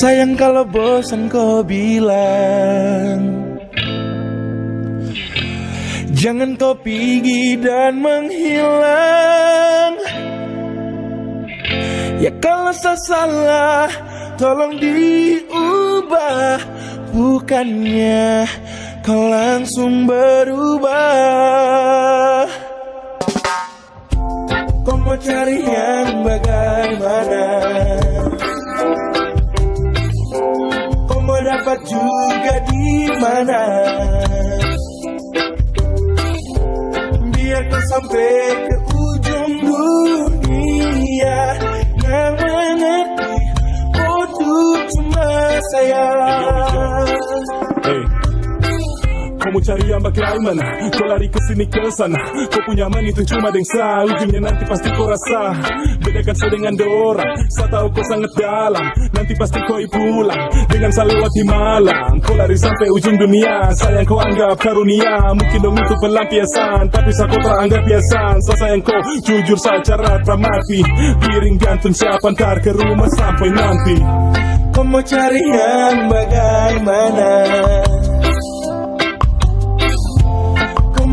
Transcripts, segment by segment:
Sayang kalau bosan kau bilang. Jangan kau pergi dan menghilang. Ya kalau saya salah Tolong diubah. Bukannya kau langsung berubah. Kau mau cari sampai ke ujung dunia Yang mengerti Oh tuh cuma saya Hey. Kau mau cari yang bagaimana Kau lari ke sini ke sana Kau punya man itu cuma dengsa. Ujungnya nanti pasti kau rasa. Bedakan saya dengan orang. Saya tahu kau sangat dalam. Nanti pasti kau pulang Dengan saya lewati malam. Kau lari sampai ujung dunia. Sayang kau anggap karunia. Mungkin dong itu pelampiasan. Tapi saya kau tak anggap biasan. Saya sayang kau. Jujur saja rata mati Piring gantung siapa ntar ke rumah sampai nanti. Kau mau cari yang bagaimana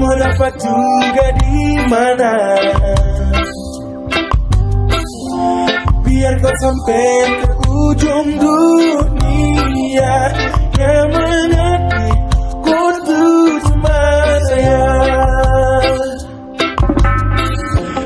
mau dapat juga di mana? Biar kau sampai ke ujung dunia Yang tuh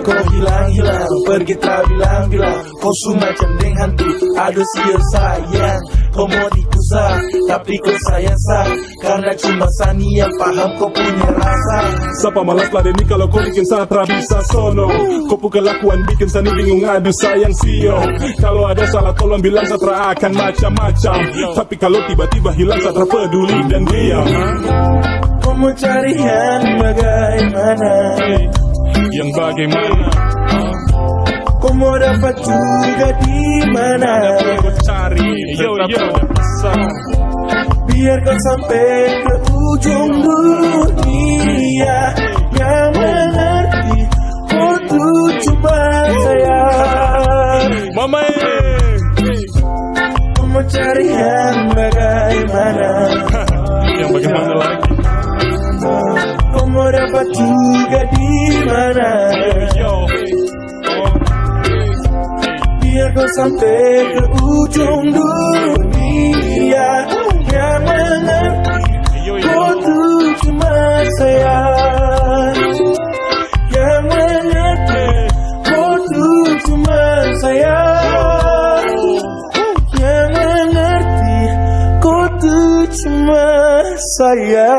Kau hilang-hilang, pergi tak bilang-bilang Kau semacam deng hantu, ada sial sayang. Kau mau dikusah, tapi kau sayang sah. Karena cuma Sani yang paham kau punya rasa. Siapa malas ladeni kalau kau bikin satra bisa sono. Kau pun kelakuan bikin sani bingung aduh sayang sio. Kalau ada salah tolong bilang satra akan macam-macam. Tapi kalau tiba-tiba hilang satra peduli dan diam. Kau mau cari yang bagaimana? Yang bagaimana? Kau mau dapat juga di mana? Kau cari yo yo Biar kau sampai ke ujung dunia Yang mengerti. Tuh cuma saya Mama eh. Mau cari yang bagaimana? Yang bagaimana lagi? Kau mau dapat juga di mana? Yo Biar kau sampai ke ujung dunia cuma saya